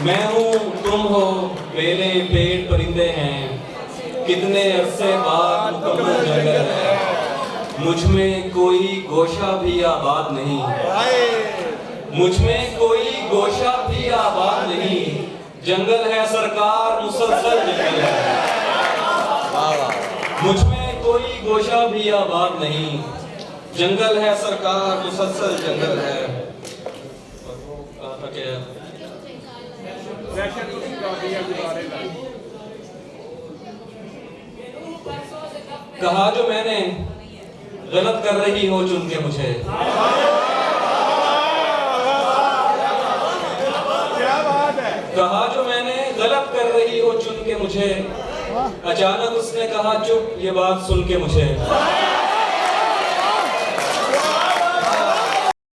میں ہوں، تم ہو بیلے پیڑ پرندے ہیں۔ کتنے عرصے بعد مکمل جنگل ہے۔ مجھ میں کوئی گوشہ بھی آباد نہیں۔ مجھ میں کوئی گوشہ بھی آباد نہیں۔ جنگل ہے سرکار، مسلسل جنگل ہے۔ مجھ میں کوئی گوشہ بھی آباد نہیں۔ جنگل ہے سرکار، مسلسل جنگل ہے۔ کہا جو میں نے غلط کر رہی ہو چن کے مجھے۔ کہا جو میں نے غلط کر رہی ہو چن کے مجھے۔ اچانک اس نے کہا، چپ، یہ بات سن کے مجھے۔